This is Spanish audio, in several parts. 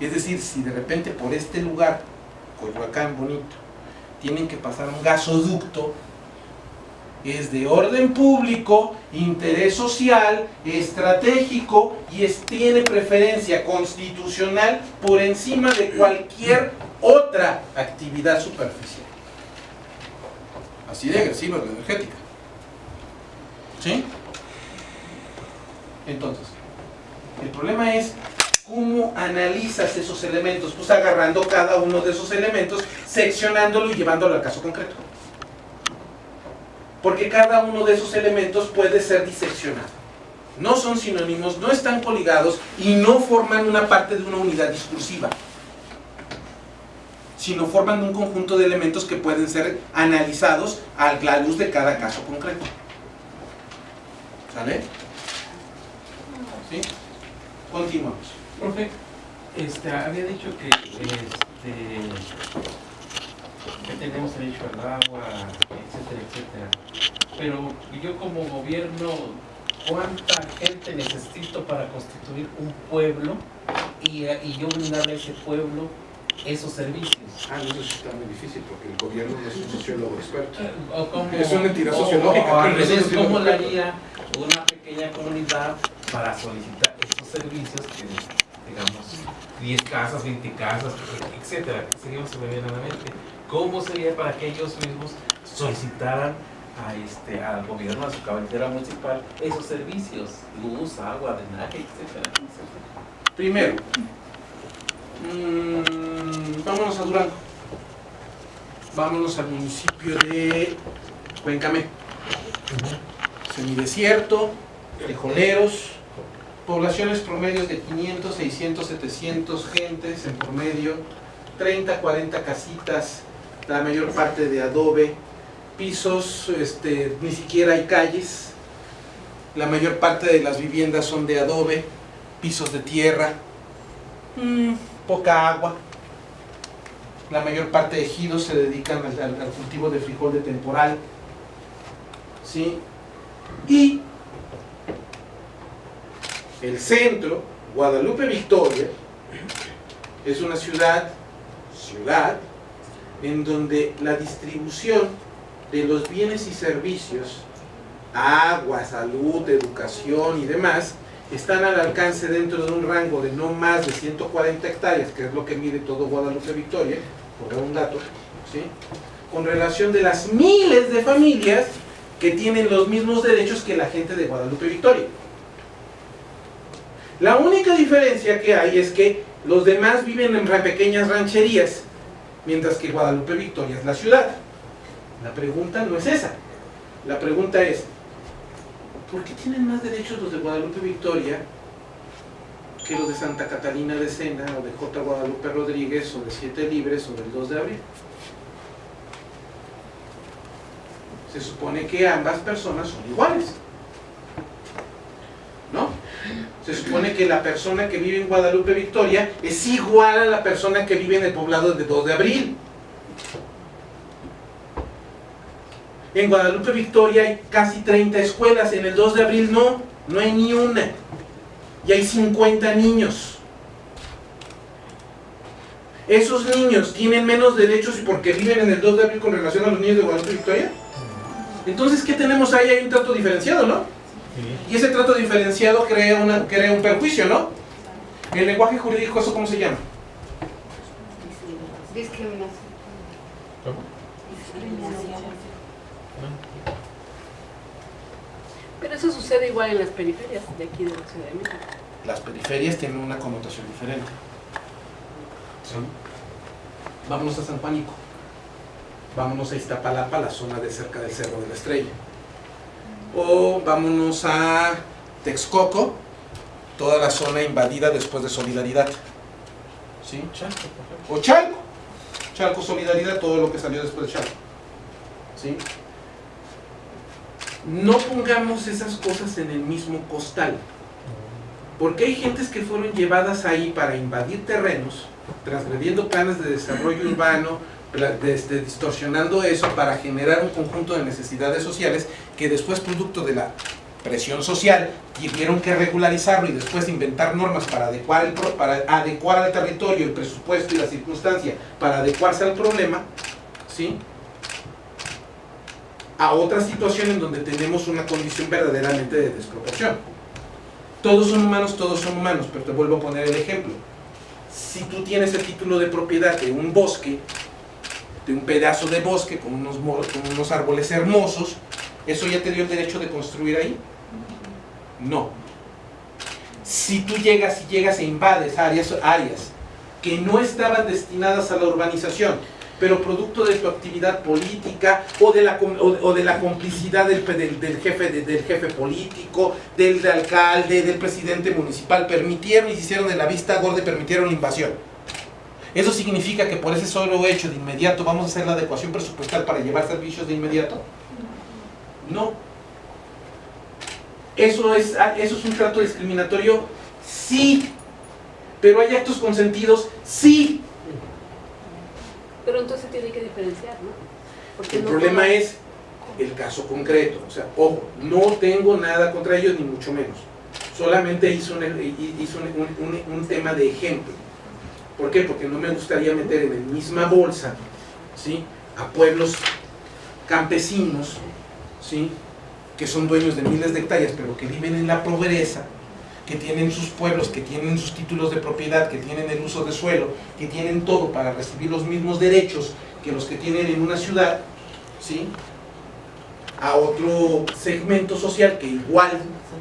Es decir, si de repente por este lugar, Coyoacán bonito, tienen que pasar un gasoducto, es de orden público, interés social, estratégico y tiene preferencia constitucional por encima de cualquier otra actividad superficial. Así de agresiva es la energética. ¿Sí? Entonces, el problema es cómo analizas esos elementos, pues agarrando cada uno de esos elementos, seccionándolo y llevándolo al caso concreto porque cada uno de esos elementos puede ser diseccionado. No son sinónimos, no están coligados y no forman una parte de una unidad discursiva, sino forman un conjunto de elementos que pueden ser analizados a la luz de cada caso concreto. ¿Sale? ¿Sí? Continuamos. Profe, este, había dicho que, este, que tenemos derecho al agua, etcétera, etcétera. Pero yo como gobierno, ¿cuánta gente necesito para constituir un pueblo y, y yo brindarle a ese pueblo esos servicios? Ah, no, eso está muy difícil porque el gobierno no es un sociólogo experto. Eh, O como, Es una entidad o- sociológica, o tiene ¿cómo le haría una pequeña comunidad para solicitar servicios que, digamos, 10 casas, 20 casas, etcétera, que sería se me viene a la mente? ¿Cómo sería para que ellos mismos solicitaran a este, al gobierno, a su cabecera municipal, esos servicios? Luz, agua, drenaje, etcétera, etcétera. Primero, mm, vámonos a Durango. Vámonos al municipio de Cuencamé. Semidesierto, frijoleros, poblaciones promedios de 500, 600, 700 gentes en promedio, 30, 40 casitas, la mayor parte de adobe, pisos, este, ni siquiera hay calles, la mayor parte de las viviendas son de adobe, pisos de tierra, mm, poca agua. La mayor parte de ejidos se dedican al, al- al cultivo de frijol de temporal. ¿sí? Y el centro, Guadalupe Victoria, es una ciudad, ciudad, en donde la distribución de los bienes y servicios, agua, salud, educación y demás, están al alcance dentro de un rango de no más de 140 hectáreas, que es lo que mide todo Guadalupe Victoria, por dar un dato, ¿sí? con relación de las miles de familias que tienen los mismos derechos que la gente de Guadalupe Victoria. La única diferencia que hay es que los demás viven en pequeñas rancherías, mientras que Guadalupe Victoria es la ciudad. La pregunta no es esa. La pregunta es, ¿por qué tienen más derechos los de Guadalupe Victoria que los de Santa Catalina de Sena o de J. Guadalupe Rodríguez o de Siete Libres o del 2 de abril? Se supone que ambas personas son iguales. ¿No? Se supone que la persona que vive en Guadalupe Victoria es igual a la persona que vive en el poblado de 2 de abril. En Guadalupe Victoria hay casi 30 escuelas, en el 2 de abril no, no hay ni una. Y hay 50 niños. ¿Esos niños tienen menos derechos porque viven en el 2 de abril con relación a los niños de Guadalupe Victoria? Entonces, ¿qué tenemos ahí? Hay un trato diferenciado, ¿no? Y ese trato diferenciado crea, una, crea un perjuicio, ¿no? En el lenguaje jurídico, ¿eso cómo se llama? Discriminación. Pero eso sucede igual en las periferias de aquí de la Ciudad de México. Las periferias tienen una connotación diferente. ¿Sí? Vámonos a San Juanico. Vámonos a Iztapalapa, la zona de cerca del Cerro de la Estrella. O vámonos a Texcoco, toda la zona invadida después de Solidaridad. ¿Sí? O Chalco. Chalco Solidaridad, todo lo que salió después de Chalco. ¿Sí? No pongamos esas cosas en el mismo costal. Porque hay gentes que fueron llevadas ahí para invadir terrenos, transgrediendo planes de desarrollo urbano, este, distorsionando eso para generar un conjunto de necesidades sociales que después, producto de la presión social, tuvieron que regularizarlo y después inventar normas para adecuar, el, pro- para adecuar al territorio, el presupuesto y la circunstancia, para adecuarse al problema, ¿sí? a otra situación en donde tenemos una condición verdaderamente de desproporción. Todos son humanos, todos son humanos, pero te vuelvo a poner el ejemplo. Si tú tienes el título de propiedad de un bosque, de un pedazo de bosque con unos, con unos árboles hermosos, ¿eso ya te dio el derecho de construir ahí? No. Si tú llegas y llegas e invades áreas, áreas que no estaban destinadas a la urbanización, pero producto de tu actividad política o de la, o, de la complicidad del, del- jefe, de- del jefe político, del, alcalde, del presidente municipal, permitieron y se hicieron de la vista gorda permitieron la invasión. ¿Eso significa que por ese solo hecho de inmediato vamos a hacer la adecuación presupuestal para llevar servicios de inmediato? No. ¿Eso es, ¿Eso es un trato discriminatorio? Sí. ¿Pero hay actos consentidos? Sí. Pero entonces tiene que diferenciar, ¿no? Porque El no problema es el caso concreto. O sea, ojo, no tengo nada contra ellos, ni mucho menos. Solamente hizo un, hizo un- un- un tema de ejemplo. ¿Por qué? Porque no me gustaría meter en la misma bolsa ¿sí? a pueblos campesinos ¿sí? que son dueños de miles de hectáreas, pero que viven en la pobreza, que tienen sus pueblos, que tienen sus títulos de propiedad, que tienen el uso de suelo, que tienen todo para recibir los mismos derechos que los que tienen en una ciudad, ¿sí? a otro segmento social que igual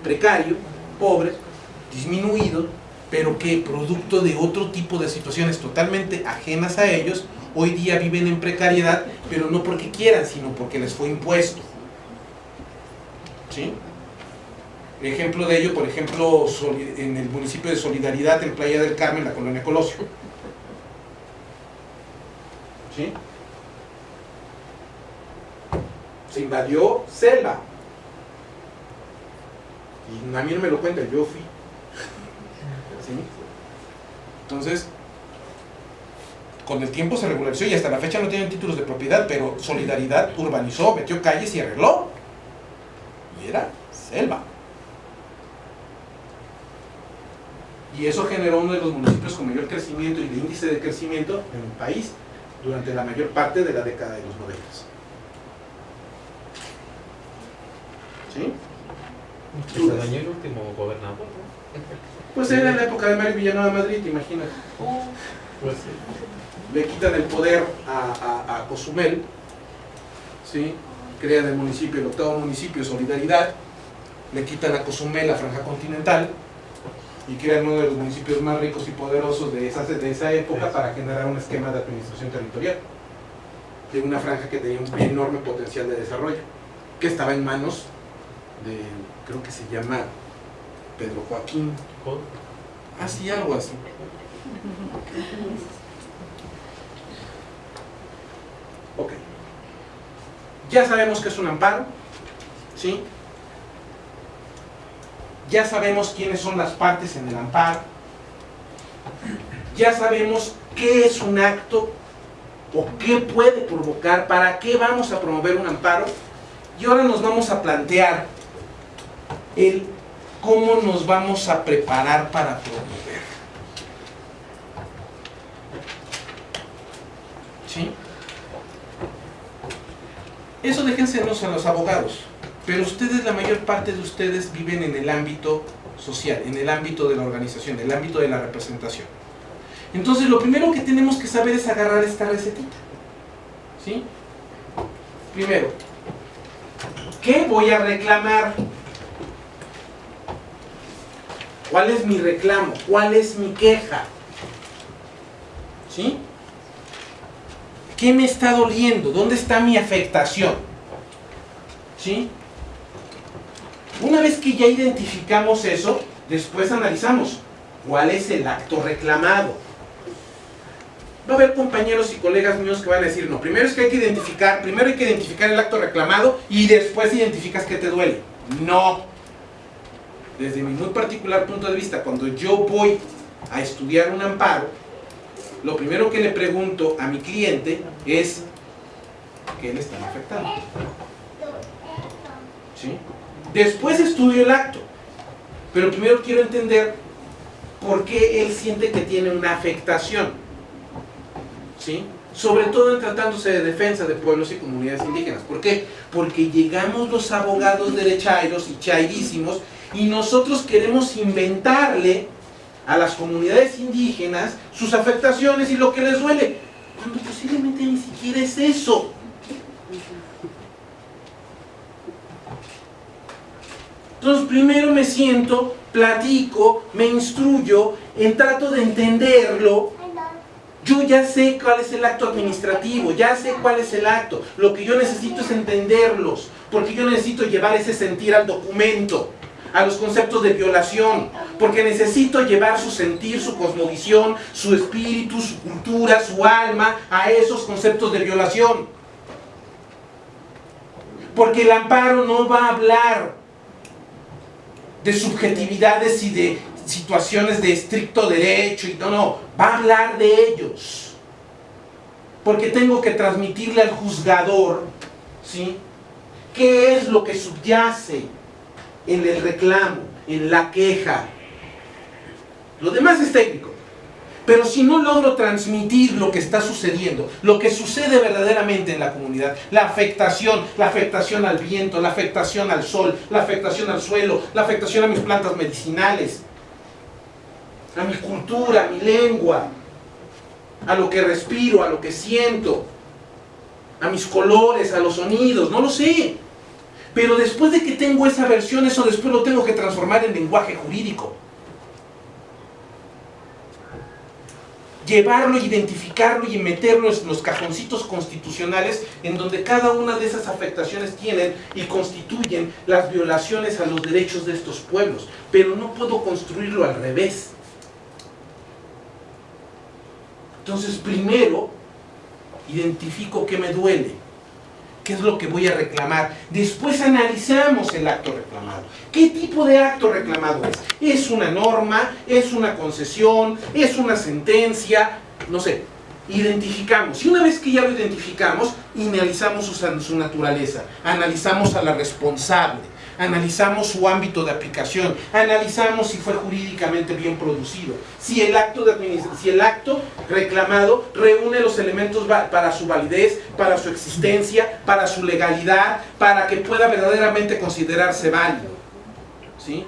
precario, pobre, disminuido, pero que producto de otro tipo de situaciones totalmente ajenas a ellos, hoy día viven en precariedad, pero no porque quieran, sino porque les fue impuesto. ¿Sí? Ejemplo de ello, por ejemplo, en el municipio de Solidaridad, en Playa del Carmen, la colonia Colosio. ¿Sí? Se invadió selva. Y a mí no me lo cuentan, yo fui. Entonces, con el tiempo se regularizó y hasta la fecha no tienen títulos de propiedad, pero Solidaridad urbanizó, metió calles y arregló. Y era selva. Y eso generó uno de los municipios con mayor crecimiento y de índice de crecimiento en el país durante la mayor parte de la década de los 90. ¿Sí? Se dañó el último gobernador, ¿no? Pues era en la época de Mario Villanueva Madrid, imagínate. Pues sí. Le quitan el poder a, a, a Cozumel, ¿sí? crean el municipio, el octavo municipio, Solidaridad, le quitan a Cozumel la franja continental y crean uno de los municipios más ricos y poderosos de esa, de esa época para generar un esquema de administración territorial de una franja que tenía un enorme potencial de desarrollo, que estaba en manos de, creo que se llama Pedro Joaquín, Joder. así, algo así. Ok. Ya sabemos que es un amparo, ¿sí? Ya sabemos quiénes son las partes en el amparo. Ya sabemos qué es un acto o qué puede provocar, para qué vamos a promover un amparo. Y ahora nos vamos a plantear el cómo nos vamos a preparar para promover. ¿Sí? Eso déjensenos a los abogados. Pero ustedes, la mayor parte de ustedes viven en el ámbito social, en el ámbito de la organización, en el ámbito de la representación. Entonces, lo primero que tenemos que saber es agarrar esta recetita. ¿Sí? Primero, ¿qué voy a reclamar? ¿Cuál es mi reclamo? ¿Cuál es mi queja? ¿Sí? ¿Qué me está doliendo? ¿Dónde está mi afectación? ¿Sí? Una vez que ya identificamos eso, después analizamos cuál es el acto reclamado. Va a haber compañeros y colegas míos que van a decir, no, primero es que hay que identificar, primero hay que identificar el acto reclamado y después identificas qué te duele. No. Desde mi muy particular punto de vista, cuando yo voy a estudiar un amparo, lo primero que le pregunto a mi cliente es qué le están afectando. ¿Sí? Después estudio el acto. Pero primero quiero entender por qué él siente que tiene una afectación. ¿Sí? Sobre todo en tratándose de defensa de pueblos y comunidades indígenas. ¿Por qué? Porque llegamos los abogados derechairos y chairísimos y nosotros queremos inventarle a las comunidades indígenas sus afectaciones y lo que les duele, cuando posiblemente ni siquiera es eso. Entonces primero me siento, platico, me instruyo, en trato de entenderlo. Yo ya sé cuál es el acto administrativo, ya sé cuál es el acto. Lo que yo necesito es entenderlos, porque yo necesito llevar ese sentir al documento, a los conceptos de violación, porque necesito llevar su sentir, su cosmovisión, su espíritu, su cultura, su alma a esos conceptos de violación. Porque el amparo no va a hablar de subjetividades y de situaciones de estricto derecho y no, no, va a hablar de ellos. Porque tengo que transmitirle al juzgador, ¿sí? ¿Qué es lo que subyace en el reclamo, en la queja? Lo demás es técnico. Pero si no logro transmitir lo que está sucediendo, lo que sucede verdaderamente en la comunidad, la afectación, la afectación al viento, la afectación al sol, la afectación al suelo, la afectación a mis plantas medicinales, a mi cultura, a mi lengua, a lo que respiro, a lo que siento, a mis colores, a los sonidos, no lo sé. Pero después de que tengo esa versión, eso después lo tengo que transformar en lenguaje jurídico. llevarlo, identificarlo y meterlo en los cajoncitos constitucionales en donde cada una de esas afectaciones tienen y constituyen las violaciones a los derechos de estos pueblos. Pero no puedo construirlo al revés. Entonces primero identifico qué me duele, ¿Qué es lo que voy a reclamar? Después analizamos el acto reclamado. ¿Qué tipo de acto reclamado es? ¿Es una norma? ¿Es una concesión? ¿Es una sentencia? No sé. Identificamos. Y una vez que ya lo identificamos, analizamos su, su naturaleza. Analizamos a la responsable analizamos su ámbito de aplicación, analizamos si fue jurídicamente bien producido, si el acto, de si el acto reclamado reúne los elementos para su validez, para su existencia, para su legalidad, para que pueda verdaderamente considerarse válido. ¿sí?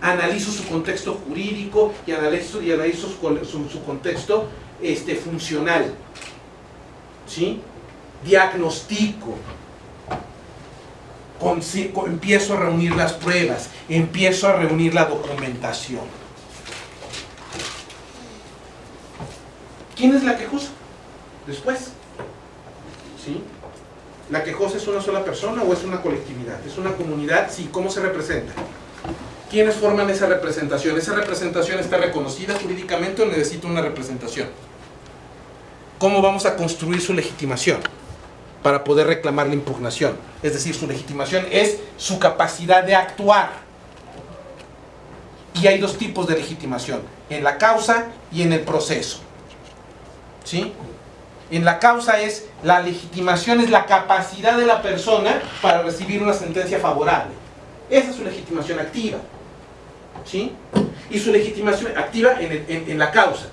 Analizo su contexto jurídico y analizo, y analizo su, su, contexto este, funcional. ¿sí? Diagnostico, empiezo a reunir las pruebas, empiezo a reunir la documentación. ¿Quién es la quejosa? Después. ¿Sí? ¿La quejosa es una sola persona o es una colectividad? ¿Es una comunidad? Sí. ¿Cómo se representa? ¿Quiénes forman esa representación? ¿Esa representación está reconocida jurídicamente o necesita una representación? ¿Cómo vamos a construir su legitimación? Para poder reclamar la impugnación. Es decir, su legitimación es su capacidad de actuar. Y hay dos tipos de legitimación, en la causa y en el proceso. ¿Sí? En la causa es, la legitimación es la capacidad de la persona para recibir una sentencia favorable. Esa es su legitimación activa. ¿Sí? Y su legitimación activa en, en la causa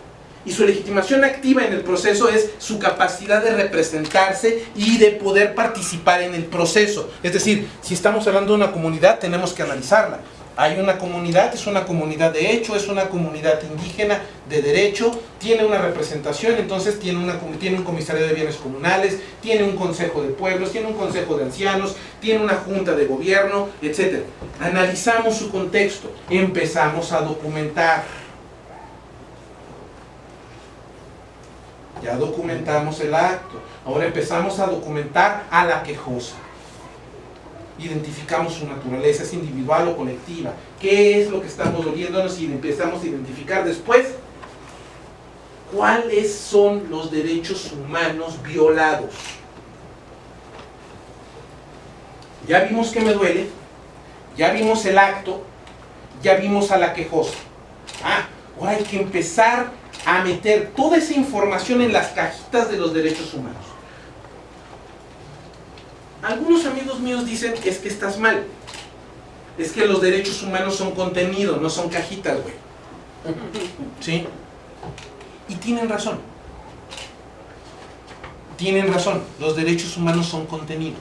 y su legitimación activa en el proceso es su capacidad de representarse y de poder participar en el proceso. Es decir, si estamos hablando de una comunidad, tenemos que analizarla. Hay una comunidad, es una comunidad de hecho, es una comunidad indígena de derecho, tiene una representación, entonces tiene, una, tiene un comisario de bienes comunales, tiene un consejo de pueblos, tiene un consejo de ancianos, tiene una junta de gobierno, etc. Analizamos su contexto, empezamos a documentar Ya documentamos el acto. Ahora empezamos a documentar a la quejosa. Identificamos su naturaleza, es individual o colectiva. ¿Qué es lo que estamos doliéndonos? Y empezamos a identificar después cuáles son los derechos humanos violados. Ya vimos que me duele, ya vimos el acto, ya vimos a la quejosa. Ah, ahora hay que empezar a meter toda esa información en las cajitas de los derechos humanos. Algunos amigos míos dicen, es que estás mal. es que los derechos humanos son contenido, no son cajitas, güey. ¿Sí? Y tienen razón. Tienen razón, los derechos humanos son contenido,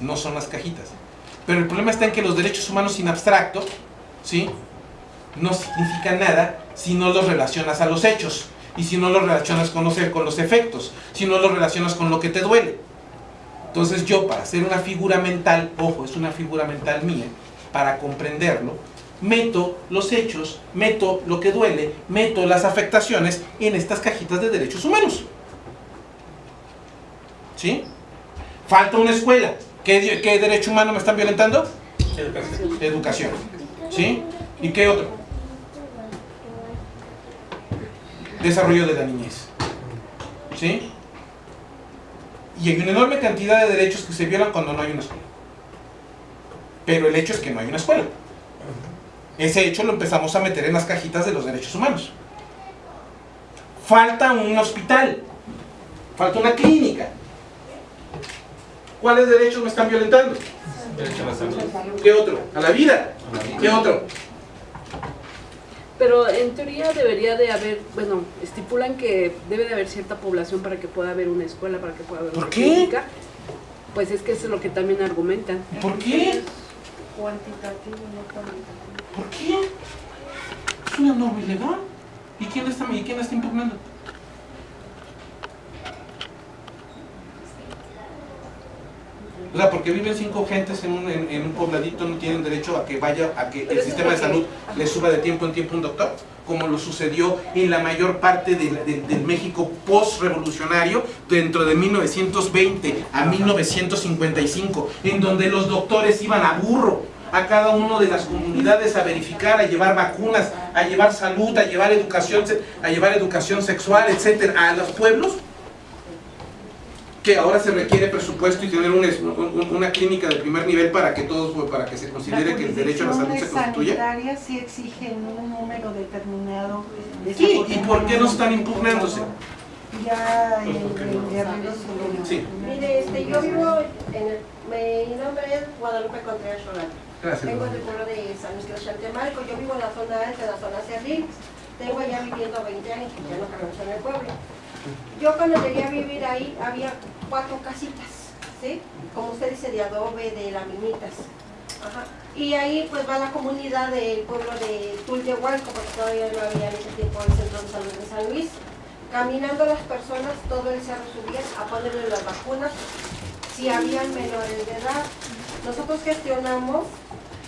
no son las cajitas. Pero el problema está en que los derechos humanos sin abstracto, ¿sí? No significan nada si no los relacionas a los hechos y si no los relacionas con los, con los efectos, si no los relacionas con lo que te duele. Entonces yo para hacer una figura mental, ojo, es una figura mental mía, para comprenderlo, meto los hechos, meto lo que duele, meto las afectaciones en estas cajitas de derechos humanos. ¿Sí? Falta una escuela. ¿Qué, qué derecho humano me están violentando? Educación. Educación. ¿Sí? ¿Y qué otro? Desarrollo de la niñez. ¿Sí? Y hay una enorme cantidad de derechos que se violan cuando no hay una escuela. Pero el hecho es que no hay una escuela. Ese hecho lo empezamos a meter en las cajitas de los derechos humanos. Falta un hospital. Falta una clínica. ¿Cuáles derechos me están violentando? ¿Qué otro? ¿A la vida? ¿Qué otro? Pero en teoría debería de haber, bueno, estipulan que debe de haber cierta población para que pueda haber una escuela, para que pueda haber ¿Por una qué? clínica. Pues es que eso es lo que también argumentan. ¿Por qué? Cuantitativo, no cualitativo. ¿Por qué? Es una norma ilegal. ¿Y quién está, y quién la está impugnando? O sea, porque viven cinco gentes en un, en, en un pobladito, no tienen derecho a que vaya, a que el sistema de salud les suba de tiempo en tiempo un doctor, como lo sucedió en la mayor parte del, del México post-revolucionario, dentro de 1920 a 1955, en donde los doctores iban a burro a cada una de las comunidades a verificar, a llevar vacunas, a llevar salud, a llevar educación, a llevar educación sexual, etcétera, a los pueblos que ahora se requiere presupuesto y tener una, un- una clínica de primer nivel para que todos para que se considere que el derecho a la salud se Las constituya. sanitarias sí exigen un número determinado de Sí, ¿y por qué no están impugnándose? Ya el, el guerrero se lo- Sí. Mire, este, yo vivo en el, mi nombre es Guadalupe Contreras Solano. Gracias. Vengo del pueblo de San Luis de Chantemarco, yo vivo en la zona alta, en la zona Cerril. Tengo allá viviendo 20 años, ya no conozco en el pueblo. Yo cuando llegué a vivir ahí había cuatro casitas, ¿sí? Como usted dice, de adobe, de laminitas. Ajá. Y ahí pues va la comunidad del pueblo de Tultehualco, porque todavía no había en ese tiempo el centro de salud de San Luis. Caminando las personas, todo el cerro subían a ponerle las vacunas, si habían menores de edad. Nosotros gestionamos,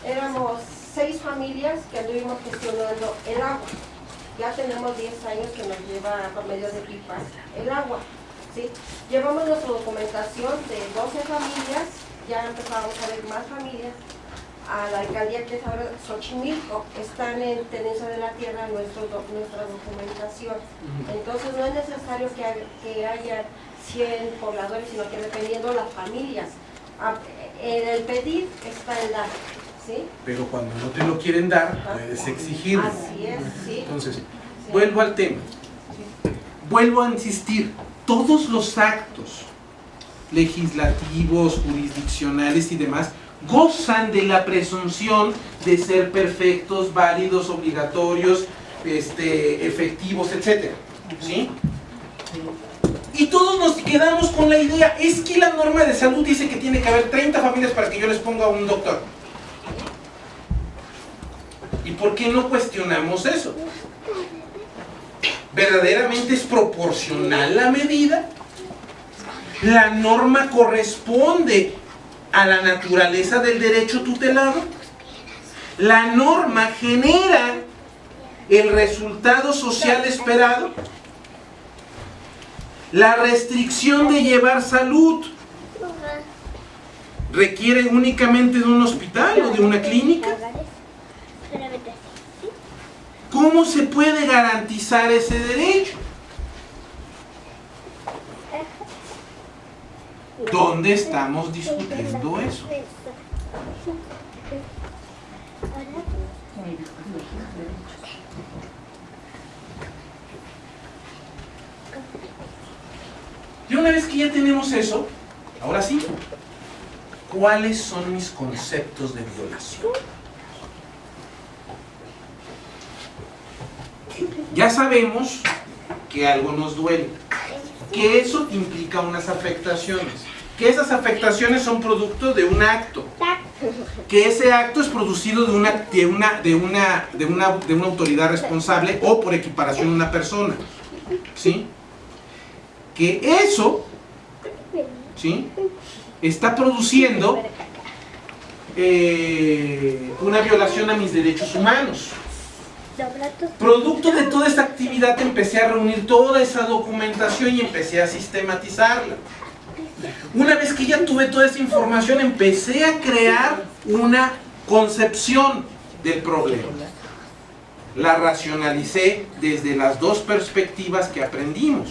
éramos seis familias que anduvimos gestionando el agua. Ya tenemos 10 años que nos lleva por medio de pipas el agua. ¿Sí? Llevamos nuestra documentación de 12 familias, ya empezamos a ver más familias. A la alcaldía que es ahora Xochimilco, están en tenencia de la tierra nuestro, nuestra documentación. Entonces no es necesario que, haya- que haya 100 pobladores, sino que dependiendo las familias. Ah, En el pedir está el dar, ¿sí? Pero cuando no te lo quieren dar, puedes exigirlo. Así es, sí. Entonces, sí. vuelvo al tema. Vuelvo a insistir, todos los actos legislativos, jurisdiccionales y demás gozan de la presunción de ser perfectos, válidos, obligatorios, este, efectivos, etc. ¿Sí? Y todos nos quedamos con la idea, es que la norma de salud dice que tiene que haber 30 familias para que yo les ponga un doctor. ¿Y por qué no cuestionamos eso? ¿Verdaderamente es proporcional la medida? ¿La norma corresponde a la naturaleza del derecho tutelado? ¿La norma genera el resultado social esperado? ¿La restricción de llevar salud requiere únicamente de un hospital o de una clínica? ¿Cómo se puede garantizar ese derecho? ¿Dónde estamos discutiendo eso? Y una vez que ya tenemos eso, ahora sí, ¿cuáles son mis conceptos de violación? Ya sabemos que algo nos duele, que eso implica unas afectaciones, que esas afectaciones son producto de un acto, que ese acto es producido de una, de una, de una, de una, de una autoridad responsable o por equiparación una persona, ¿sí? Que eso, ¿sí? Está produciendo eh, una violación a mis derechos humanos. Producto de toda esta actividad empecé a reunir toda esa documentación y empecé a sistematizarla. Una vez que ya tuve toda esa información, empecé a crear una concepción del problema. La racionalicé desde las dos perspectivas que aprendimos.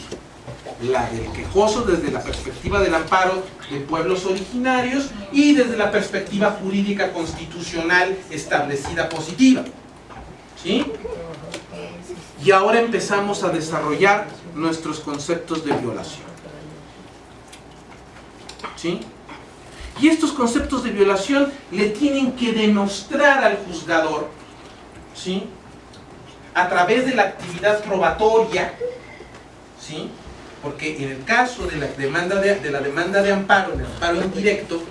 La del quejoso desde la perspectiva del amparo de pueblos originarios y desde la perspectiva jurídica constitucional establecida positiva. ¿Sí? Y ahora empezamos a desarrollar nuestros conceptos de violación. ¿Sí? Y estos conceptos de violación le tienen que demostrar al juzgador, ¿sí? A través de la actividad probatoria, ¿sí? Porque en el caso de la demanda de, de la demanda de amparo, el amparo indirecto,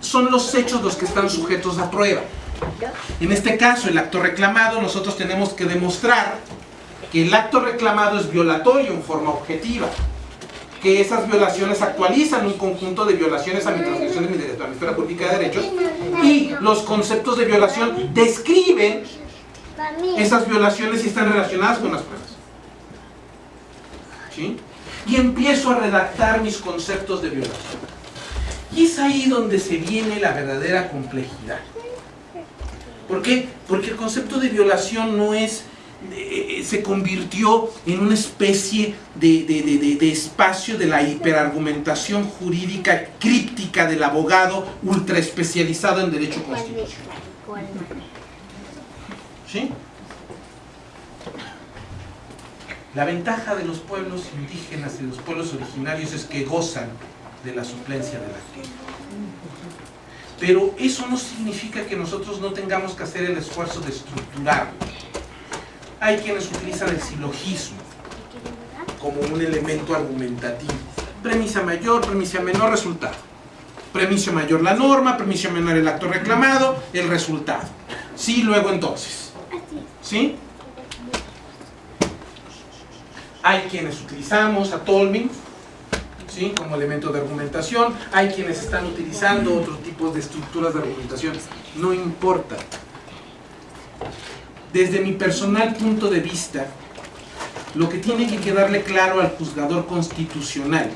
son los hechos los que están sujetos a prueba. En este caso, el acto reclamado, nosotros tenemos que demostrar que el acto reclamado es violatorio en forma objetiva, que esas violaciones actualizan un conjunto de violaciones a mi transgresión de mi esfera pública de derechos, y los conceptos de violación describen esas violaciones y están relacionadas con las pruebas. Y empiezo a redactar mis conceptos de violación. Y es ahí donde se viene la verdadera complejidad. ¿Por qué? Porque el concepto de violación no es, eh, se convirtió en una especie de, de- de- de- de espacio de la hiperargumentación jurídica críptica del abogado ultra especializado en derecho constitucional. ¿Sí? La ventaja de los pueblos indígenas y de los pueblos originarios es que gozan de la suplencia de la ley. Pero eso no significa que nosotros no tengamos que hacer el esfuerzo de estructurarlo. Hay quienes utilizan el silogismo como un elemento argumentativo. Premisa mayor, premisa menor, resultado. Premisa mayor la norma, premisa menor el acto reclamado, el resultado. Sí, luego entonces. ¿Sí? Hay quienes utilizamos a Tolmin ¿sí? como elemento de argumentación, hay quienes están utilizando otro de estructuras de argumentación, no importa. Desde mi personal punto de vista, lo que tiene que quedarle claro al juzgador constitucional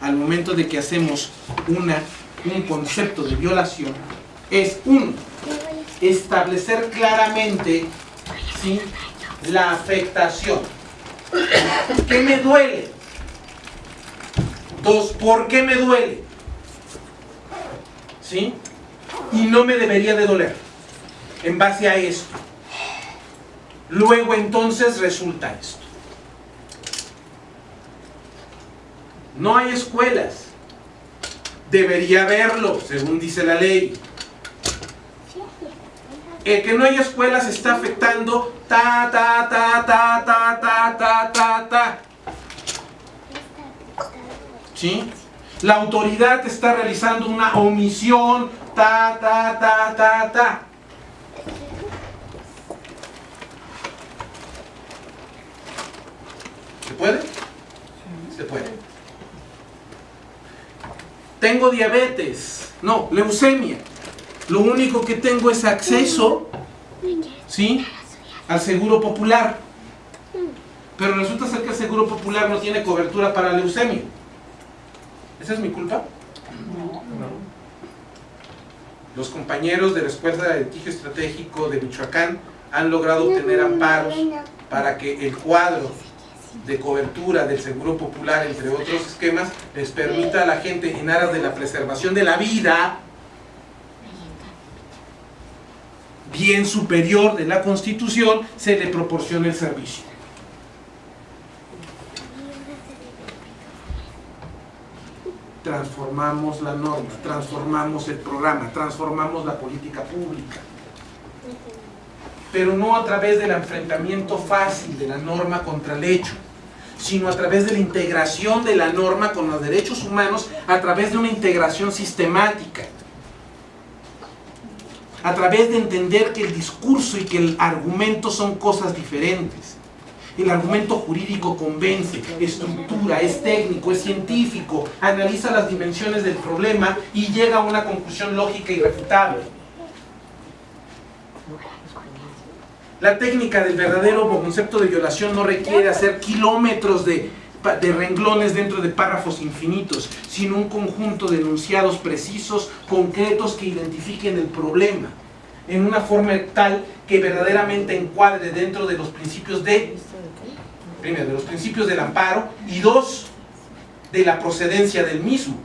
al momento de que hacemos una, un concepto de violación es uno, establecer claramente ¿sí? la afectación. ¿Qué me duele? Dos, ¿por qué me duele? ¿Sí? Y no me debería de doler. En base a esto. Luego entonces resulta esto. No hay escuelas. Debería haberlo, según dice la ley. El que no haya escuelas está afectando ta, ta, ta, ta, ta, ta, ta, ta, ta. ¿Sí? La autoridad está realizando una omisión, ta, ta, ta, ta, ta. ¿Se puede? Se puede. Tengo diabetes, no, leucemia. Lo único que tengo es acceso, ¿sí? Al seguro popular. Pero resulta ser que el seguro popular no tiene cobertura para leucemia. ¿Esa es mi culpa? Los compañeros de la Escuela de Litigio Estratégico de Michoacán han logrado obtener amparos para que el cuadro de cobertura del Seguro Popular, entre otros esquemas, les permita a la gente en aras de la preservación de la vida, bien superior de la Constitución, se le proporcione el servicio. Transformamos la norma, transformamos el programa, transformamos la política pública. pero no a través del enfrentamiento fácil de la norma contra el hecho, sino a través de la integración de la norma con los derechos humanos, a través de una integración sistemática, a través de entender que el discurso y que el argumento son cosas diferentes. El argumento jurídico convence, estructura, es técnico, es científico, analiza las dimensiones del problema y llega a una conclusión lógica y refutable. La técnica del verdadero concepto de violación no requiere hacer kilómetros de, de renglones dentro de párrafos infinitos, sino un conjunto de enunciados precisos, concretos que identifiquen el problema en una forma tal que verdaderamente encuadre dentro de los principios de, primero, de los principios del amparo y dos, de la procedencia del mismo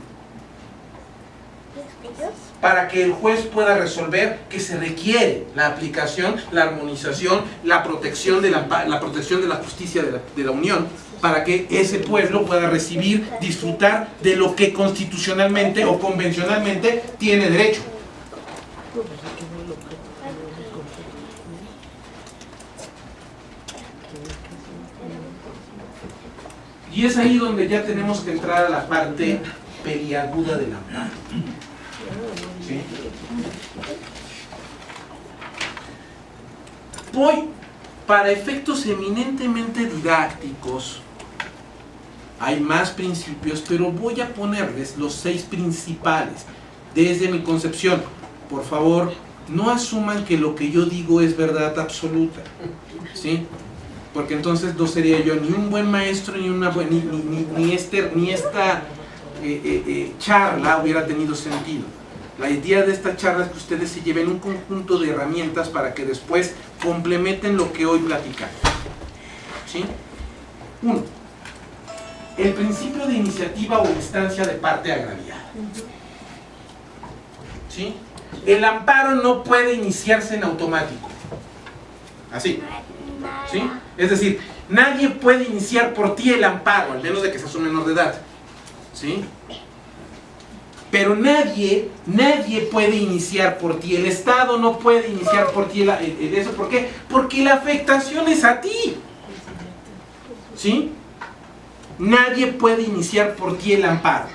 para que el juez pueda resolver que se requiere la aplicación, la armonización, la protección de la, la protección de la justicia de la, de la Unión, para que ese pueblo pueda recibir, disfrutar de lo que constitucionalmente o convencionalmente tiene derecho. Y es ahí donde ya tenemos que entrar a la parte periaguda del amparo. ¿Sí? Voy, para efectos eminentemente didácticos, hay más principios, pero voy a ponerles los seis principales desde mi concepción. Por favor, no asuman que lo que yo digo es verdad absoluta. ¿Sí? Porque entonces no sería yo ni un buen maestro, ni, una buena, ni, ni, ni, este, ni esta eh, eh, eh, charla hubiera tenido sentido. La idea de esta charla es que ustedes se lleven un conjunto de herramientas para que después complementen lo que hoy platicamos. ¿Sí? Uno, el principio de iniciativa o instancia de parte agraviada. ¿Sí? El amparo no puede iniciarse en automático. Así. ¿Sí? Es decir, nadie puede iniciar por ti el amparo, al menos de que seas un menor de edad. ¿Sí? Pero nadie, nadie puede iniciar por ti. El Estado no puede iniciar por ti el, el, eso. ¿Por qué? Porque la afectación es a ti. ¿Sí? Nadie puede iniciar por ti el amparo.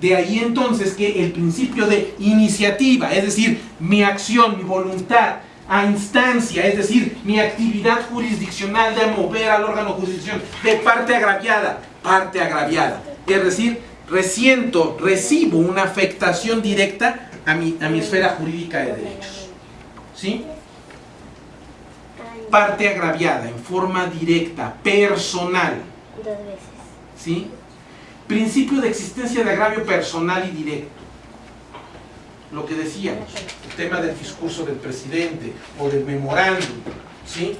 De ahí entonces que el principio de iniciativa, es decir, mi acción, mi voluntad, a instancia, es decir, mi actividad jurisdiccional de mover al órgano jurisdiccional de parte agraviada, parte agraviada. Es decir, resiento, recibo una afectación directa a mi, a mi esfera jurídica de derechos. ¿Sí? Parte agraviada, en forma directa, personal. Dos veces. ¿Sí? Principio de existencia de agravio personal y directo. Lo que decíamos, el tema del discurso del presidente o del memorándum. ¿Sí?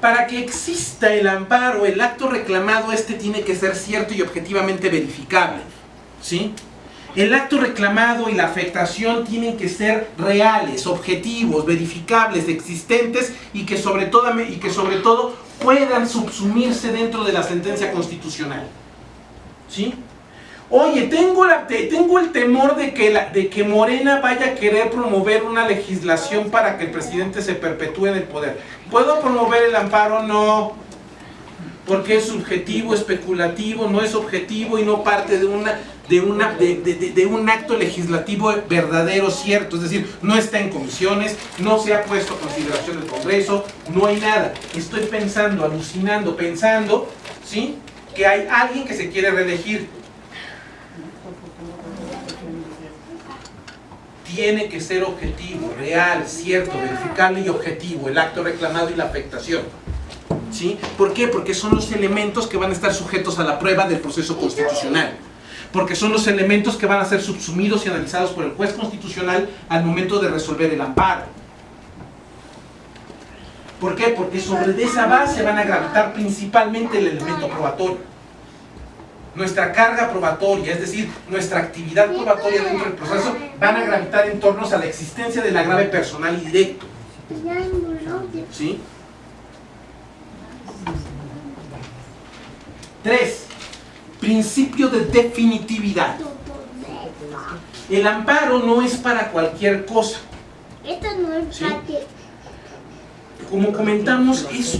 Para que exista el amparo, el acto reclamado, este tiene que ser cierto y objetivamente verificable. ¿Sí? El acto reclamado y la afectación tienen que ser reales, objetivos, verificables, existentes y que sobre todo, y que sobre todo puedan subsumirse dentro de la sentencia constitucional. ¿Sí? Oye, tengo, la, tengo el temor de que, la, de que Morena vaya a querer promover una legislación para que el presidente se perpetúe en el poder. ¿Puedo promover el amparo? No. Porque es subjetivo, especulativo, no es objetivo y no parte de, una, de, una, de, un acto legislativo verdadero, cierto. Es decir, no está en comisiones, no se ha puesto a consideración del Congreso, no hay nada. Estoy pensando, alucinando, pensando, ¿sí? Que hay alguien que se quiere reelegir tiene que ser objetivo, real, cierto, verificable y objetivo, el acto reclamado y la afectación. ¿Sí? ¿Por qué? Porque son los elementos que van a estar sujetos a la prueba del proceso constitucional. Porque son los elementos que van a ser subsumidos y analizados por el juez constitucional al momento de resolver el amparo. ¿Por qué? Porque sobre esa base van a gravitar principalmente el elemento probatorio nuestra carga probatoria, es decir, nuestra actividad probatoria dentro del proceso, van a gravitar en torno a la existencia del agrave personal y directo. ¿Sí? Tres, principio de definitividad. El amparo no es para cualquier cosa. Esto no es como comentamos, es